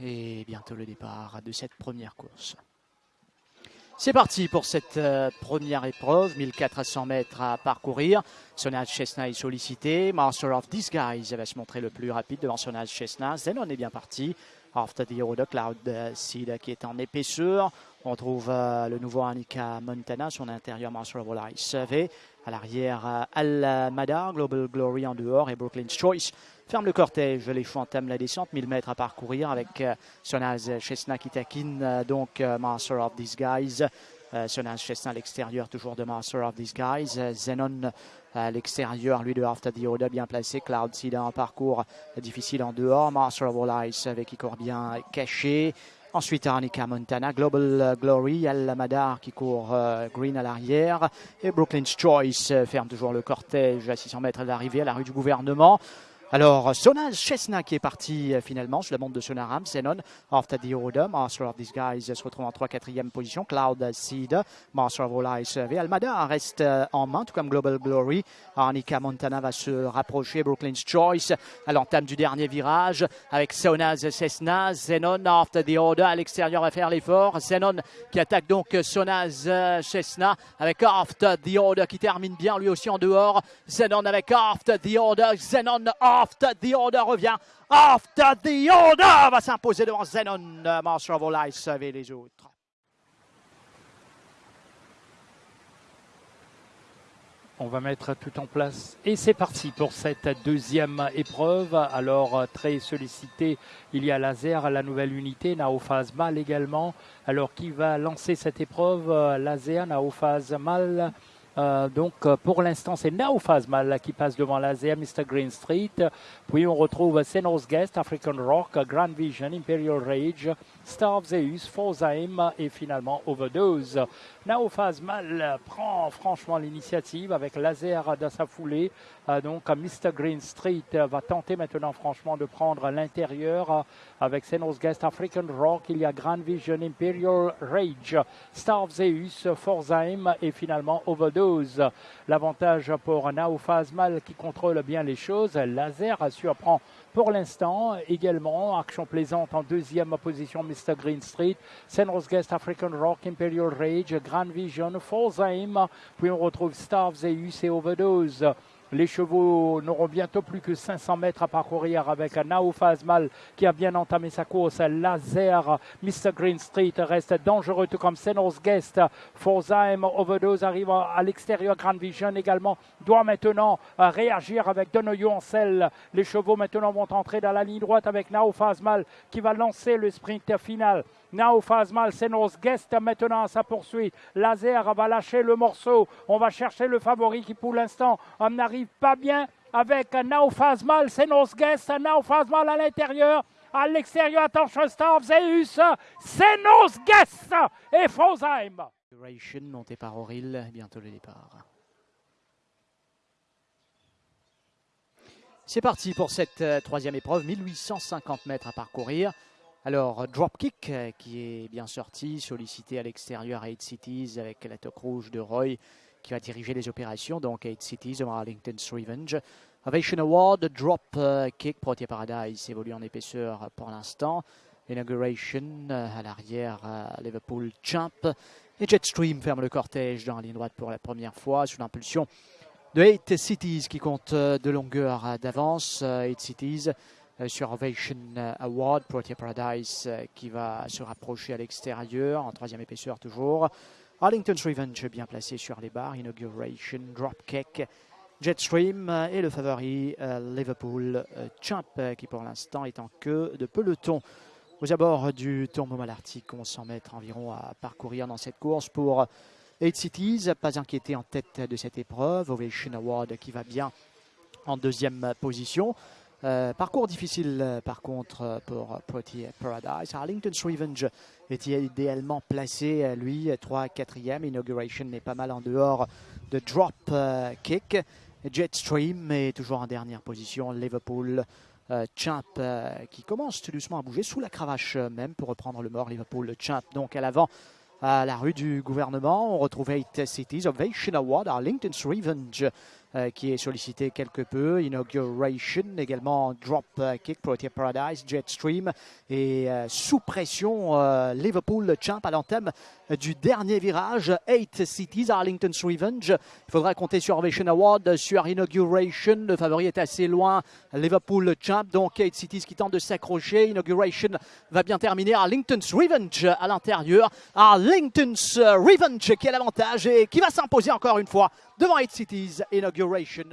Et bientôt le départ de cette première course. C'est parti pour cette euh, première épreuve, 1400 mètres à parcourir. Sonage Chesna est sollicité. Master of Disguise va se montrer le plus rapide devant Sonage Chesna. Zenon est bien parti. After the Order, Cloud Seed qui est en épaisseur. On trouve euh, le nouveau Annika Montana, son intérieur Master of All À l'arrière, euh, Al Madar, Global Glory en dehors et Brooklyn's Choice ferme le cortège. Les chevaux entament la descente, 1000 mètres à parcourir avec euh, Sonaz Chesna qui taquine euh, donc euh, Master of Disguise. Sonaz Chesna à l'extérieur, toujours de Master of Disguise. Zenon à l'extérieur, lui de After the Order, bien placé. Cloud Seed en parcours difficile en dehors. Master of All Ice avec Icor bien caché. Ensuite, Arnica Montana, Global Glory, Al Madar qui court green à l'arrière. Et Brooklyn's Choice ferme toujours le cortège à 600 mètres d'arrivée à la rue du gouvernement. Alors, Sonal Chesna qui est parti euh, finalement sur la bande de Sonaram, Zenon, After the Order, Master of Disguise se retrouve en 3-4e position, Cloud Seed, Master of All Eyes et Almada reste euh, en main, tout comme Global Glory. Arnica Montana va se rapprocher, Brooklyn's Choice à l'entame du dernier virage avec Sonaz Cessna, Zenon After the Order à l'extérieur va faire l'effort, Zenon qui attaque donc Sonaz Cessna avec After the Order qui termine bien lui aussi en dehors, Zenon avec After the Order, Zenon After the Order revient. After the Order va s'imposer devant Zenon, Master of All Ice et les autres. On va mettre tout en place. Et c'est parti pour cette deuxième épreuve. Alors, très sollicité, il y a Laser, la nouvelle unité, Naophase Mal également. Alors, qui va lancer cette épreuve? Laser, Naophase Mal. Euh, donc euh, pour l'instant, c'est Mal qui passe devant l'Azea, Mr. Green Street. Puis on retrouve Senos Guest, African Rock, Grand Vision, Imperial Rage, Star of Zeus, Forzaim et finalement Overdose. Mal prend franchement l'initiative avec Laser dans sa foulée. Euh, donc Mr. Green Street va tenter maintenant franchement de prendre l'intérieur avec Senos Guest, African Rock. Il y a Grand Vision, Imperial Rage, Star Zeus, Forzaim et finalement Overdose. L'avantage pour Mal qui contrôle bien les choses. Laser surprend pour l'instant. Également, Action Plaisante en deuxième position, Mr. Green Street. Senros Guest, African Rock, Imperial Rage, Grand Vision, Aim. Puis on retrouve Star Zeus et Overdose. Les chevaux n'auront bientôt plus que 500 mètres à parcourir avec Nao Fazmal qui a bien entamé sa course. Laser, Mr. Green Street reste dangereux, tout comme Senos Guest. Forzaim Overdose arrive à l'extérieur. Grand Vision également doit maintenant réagir avec Donoyo Ancel. Les chevaux maintenant vont entrer dans la ligne droite avec Nao Fazmal qui va lancer le sprint final. Now Fazmal, Senos Guest maintenant sa poursuite. Laser va lâcher le morceau. On va chercher le favori qui pour l'instant n'arrive pas bien avec Now Fazmal, Senos Guest, Now Fazmal à l'intérieur. À l'extérieur, attention, Star Zeus, Senos Guest et Fosheim. C'est parti pour cette euh, troisième épreuve, 1850 mètres à parcourir. Alors, Dropkick euh, qui est bien sorti, sollicité à l'extérieur à 8 Cities avec la toque rouge de Roy qui va diriger les opérations. Donc, 8 Cities, Arlington's Revenge. Ovation Award, Drop euh, Kick, Paradise évolue en épaisseur pour l'instant. Inauguration euh, à l'arrière, Liverpool Champ. Et Jetstream ferme le cortège dans la ligne droite pour la première fois sous l'impulsion de 8 Cities qui compte de longueur d'avance. 8 Cities euh, sur Ovation euh, Award, Protea Paradise euh, qui va se rapprocher à l'extérieur, en troisième épaisseur toujours. Arlington's Revenge bien placé sur les barres, Inauguration, Dropkick, Jetstream et le favori Liverpool Champ qui pour l'instant est en queue de peloton. Aux abords du tournoi Malartic, on s'en mettre environ à parcourir dans cette course pour 8 Cities, pas inquiété en tête de cette épreuve. Ovation Award qui va bien en deuxième position. Euh, parcours difficile euh, par contre euh, pour Protea Paradise. Arlington's Revenge est idéalement placé, lui, 3-4e. Inauguration est pas mal en dehors de Drop Kick. Jetstream est toujours en dernière position. Liverpool Champ qui commence tout doucement à bouger sous la cravache même pour reprendre le mort. Liverpool Champ donc à l'avant à la rue du gouvernement. On retrouve 8 Cities, Ovation Award, Arlington's Revenge euh, qui est sollicité quelque peu. Inauguration, également Drop Kick, Protea Paradise, Jetstream. Et euh, sous pression, euh, Liverpool champ à l'entame du dernier virage. 8 Cities, Arlington's Revenge. Il faudra compter sur Ovation Award, sur Inauguration. Le favori est assez loin. Liverpool champ, donc 8 Cities qui tente de s'accrocher. Inauguration va bien terminer. Arlington's Revenge à l'intérieur. Arlington's Revenge qui a l'avantage et qui va s'imposer encore une fois devant 8 Cities Inauguration.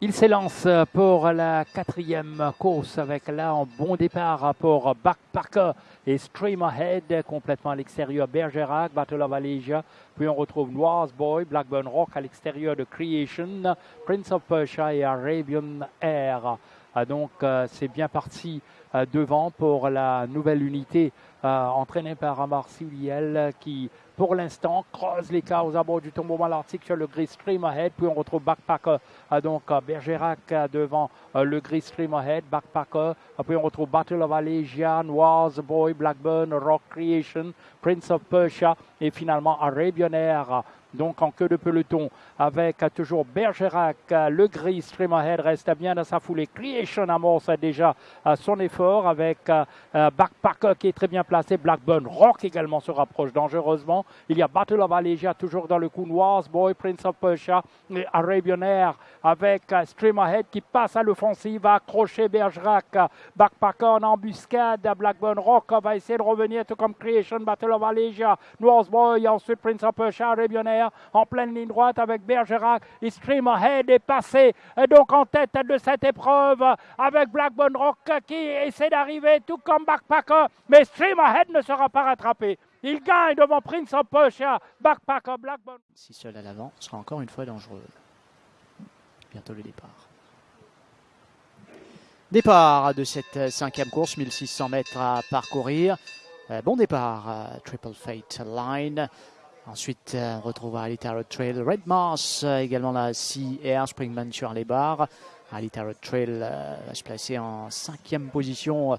Il s'élance pour la quatrième course avec là un bon départ pour Backpacker et Stream Ahead complètement à l'extérieur Bergerac, Battle of Alésia. Puis on retrouve Noirs Boy, Blackburn Rock à l'extérieur de Creation, Prince of Persia et Arabian Air. Ah, donc euh, c'est bien parti euh, devant pour la nouvelle unité euh, entraînée par Amar Siuliel qui pour l'instant, creuse l'écart aux abords du tombeau malartique sur le Gris Stream Ahead. Puis on retrouve Backpacker, donc Bergerac devant le Gris Stream Ahead, Backpacker. Puis on retrouve Battle of Allegia, Noirs Boy, Blackburn, Rock Creation, Prince of Persia et finalement Arabian Air donc en queue de peloton avec toujours Bergerac, le gris, Stream Ahead reste bien dans sa foulée. Creation amorce déjà son effort avec euh, Backpacker qui est très bien placé. Blackburn Rock également se rapproche dangereusement. Il y a Battle of Allegia toujours dans le coup noir. Boy, Prince of Persia et Arabian Air avec euh, Stream Ahead qui passe à l'offensive, va accrocher Bergerac. Backpacker en embuscade. Blackburn Rock va essayer de revenir tout comme Creation, Battle of Allegia. Noirs Boy, ensuite Prince of Persia, Arabian Air en pleine ligne droite avec Bergerac. Stream Ahead est passé donc en tête de cette épreuve avec Blackburn Rock qui essaie d'arriver tout comme Backpacker. Mais Stream Ahead ne sera pas rattrapé. Il gagne devant Prince of Persia, Backpacker, Blackburn. Si seul à l'avant sera encore une fois dangereux. Bientôt le départ. Départ de cette cinquième course, 1600 mètres à parcourir. Euh, bon départ, Triple Fate Line. Ensuite, euh, on retrouve Ali Tarot Trail, Red Mars, euh, également la Air, Springman sur les barres. Ali Tarot Trail euh, va se placer en cinquième position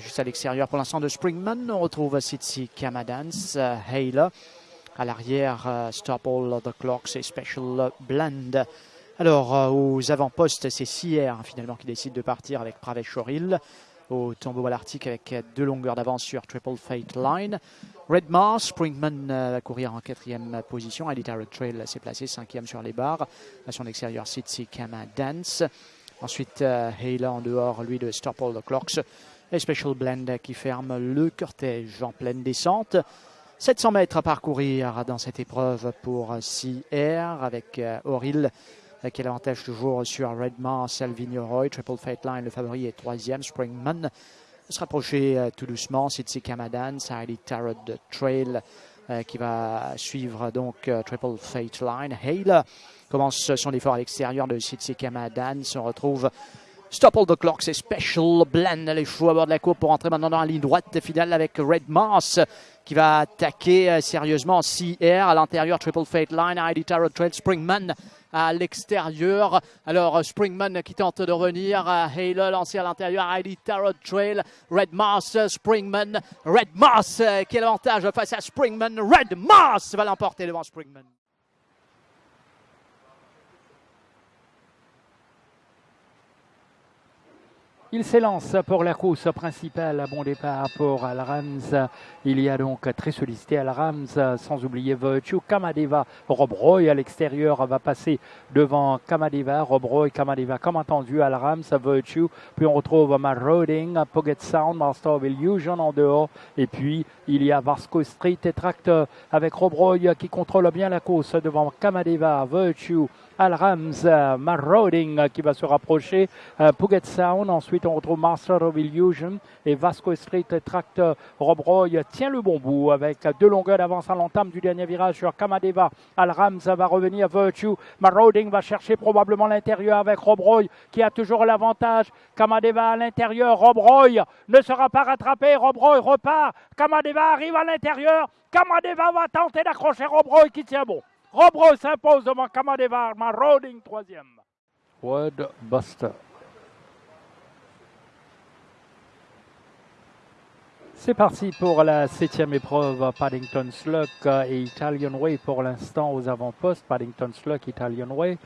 juste à l'extérieur pour l'instant de Springman. On retrouve Sitsi Kamadans, Hale. À l'arrière, Stop All the Clocks et Special Blend. Alors, aux avant-postes, c'est Sea Air finalement qui décide de partir avec Pravesh au tombeau à l'Arctique avec deux longueurs d'avance sur Triple Fate Line. Red Mars, Springman euh, va courir en quatrième position. Elite Trail s'est placé cinquième sur les barres. À son extérieur, Sitsi Kama Dance. Ensuite, euh, en dehors, lui, de Stop All the Clocks. Et Special Blend qui ferme le cortège en pleine descente. 700 mètres à parcourir dans cette épreuve pour CR avec euh, Oril qui a toujours sur Red Mars, Alvino Roy, Triple Fate Line, le favori est troisième, Springman se rapprocher euh, tout doucement. Sitsi Kamadan, Sahili Tarot Trail euh, qui va suivre donc euh, Triple Fate Line. Hale commence son effort à l'extérieur de Sitsi Kamadan. Se retrouve Stop All the Clocks c'est Special Blend. Les chevaux à bord de la course pour entrer maintenant dans la ligne droite finale avec Red Mars qui va attaquer sérieusement CR à l'intérieur. Triple Fate Line, ID Tarot Trail, Springman à l'extérieur. Alors Springman qui tente de revenir. Halo lancé à l'intérieur. Heidi Tarot Trail. Red Mars, Springman. Red Mars qui a l'avantage face à Springman. Red Mars va l'emporter devant Springman. Il s'élance pour la course principale. Bon départ pour Al Rams. Il y a donc très sollicité Al Rams, sans oublier Virtue. Kamadeva, Rob Roy à l'extérieur va passer devant Kamadeva. Rob Roy, Kamadeva, comme entendu, Al Rams, Virtue. Puis on retrouve Maroding, Pocket Sound, Master of Illusion en dehors. Et puis il y a Vasco Street et Tractor avec Rob Roy qui contrôle bien la course devant Kamadeva, Virtue. Al Rams, Marauding qui va se rapprocher, Puget Sound, ensuite on retrouve Master of Illusion et Vasco Street Tractor. Rob Roy tient le bon bout avec deux longueurs d'avance à l'entame du dernier virage sur Kamadeva. Al Rams va revenir Virtue. Marauding va chercher probablement l'intérieur avec Rob Roy qui a toujours l'avantage. Kamadeva à l'intérieur. Rob Roy ne sera pas rattrapé. Rob Roy repart. Kamadeva arrive à l'intérieur. Kamadeva va tenter d'accrocher Rob Roy qui tient bon. Robro s'impose devant Kamadeva, Marauding troisième. Word Buster. C'est parti pour la septième épreuve, Paddington Sluck et Italian Way pour l'instant aux avant-postes. Paddington Sluck, Italian Way.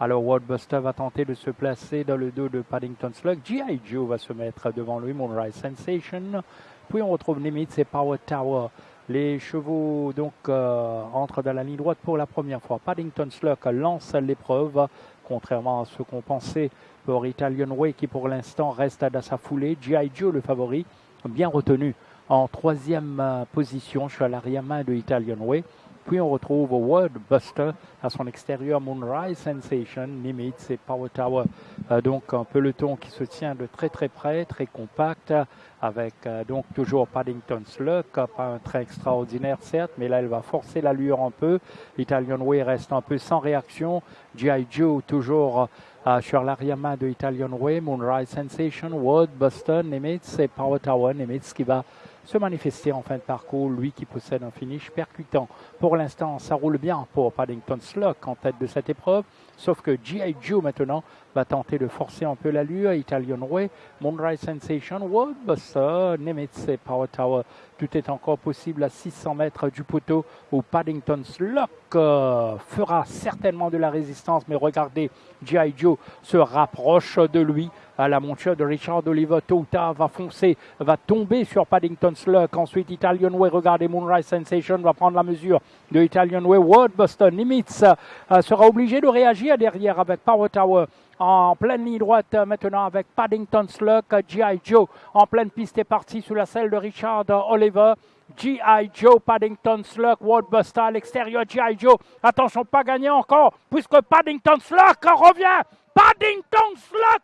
Alors Wordbuster va tenter de se placer dans le dos de Paddington Slug. G.I. Joe va se mettre devant lui, Moonrise Sensation. Puis on retrouve Nimitz et Power Tower. Les chevaux donc euh, entrent dans la ligne droite pour la première fois. Paddington Slug lance l'épreuve, contrairement à ce qu'on pensait pour Italian Way qui pour l'instant reste dans sa foulée. G.I. Joe le favori bien retenu en troisième euh, position. Je à l'arrière-main de Italian Way. Puis on retrouve World Buster à son extérieur, Moonrise Sensation, Nimitz et Power Tower. Euh, donc un peloton qui se tient de très très près, très compact, avec euh, donc toujours Paddington Slug, pas un très extraordinaire certes, mais là elle va forcer l'allure un peu. Italian Way reste un peu sans réaction. G.I. Joe toujours euh, sur l'arrière-main de Italian Way, Moonrise Sensation, World Buster, Nimitz et Power Tower. Nimitz qui va se manifester en fin de parcours, lui qui possède un finish percutant. Pour l'instant, ça roule bien pour Paddington Slock en tête de cette épreuve, sauf que G.I. Joe maintenant va tenter de forcer un peu l'allure. Italian Way, Moonrise Sensation, World Buster, Nimitz et Power Tower. Tout est encore possible à 600 mètres du poteau où Paddington Slock euh, fera certainement de la résistance, mais regardez, G.I. Joe se rapproche de lui la monture de Richard Oliver. Tota va foncer, va tomber sur Paddington Sluck. Ensuite, Italian Way, regardez Moonrise Sensation va prendre la mesure de Italian Way. World Boston Nimitz euh, sera obligé de réagir derrière avec Power Tower en pleine ligne droite euh, maintenant avec Paddington Sluck, G.I. Joe en pleine piste est parti sous la selle de Richard Oliver. G.I. Joe, Paddington Sluck, Buster à l'extérieur, G.I. Joe, attention, pas gagné encore, puisque Paddington Sluck revient, Paddington Buster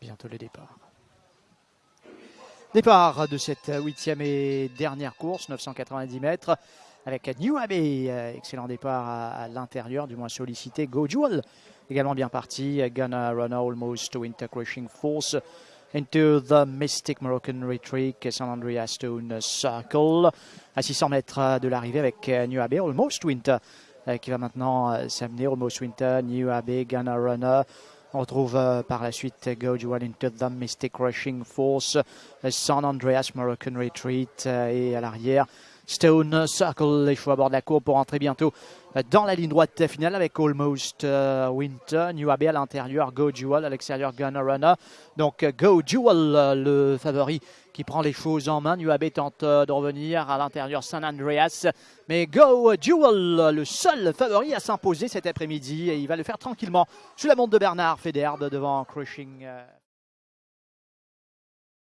Bientôt le départ. Départ de cette huitième et dernière course, 990 mètres, avec New Abbey. Excellent départ à, l'intérieur, du moins sollicité. Go Jewel, également bien parti. Gonna run almost to Winter Crushing Force. Into the Mystic Moroccan Retreat, San Andreas Stone Circle. À 600 mètres de l'arrivée avec New Abbey, Almost Winter qui va maintenant euh, s'amener. Almost Winter, New Abbey, Gunner Runner. On retrouve euh, par la suite Go Jewel into the Mystic Rushing Force, San Andreas Moroccan Retreat et à l'arrière Stone Circle, les choix à bord de la cour pour entrer bientôt dans la ligne droite finale avec Almost Winter, New Abbey à l'intérieur, Go Jewel à l'extérieur, Gunner Runner. Donc Go Jewel, le favori qui prend les choses en main. UAB tente de revenir à l'intérieur San Andreas. Mais Go Jewel, le seul favori à s'imposer cet après-midi. Et il va le faire tranquillement sous la montre de Bernard Federbe devant Crushing. Euh,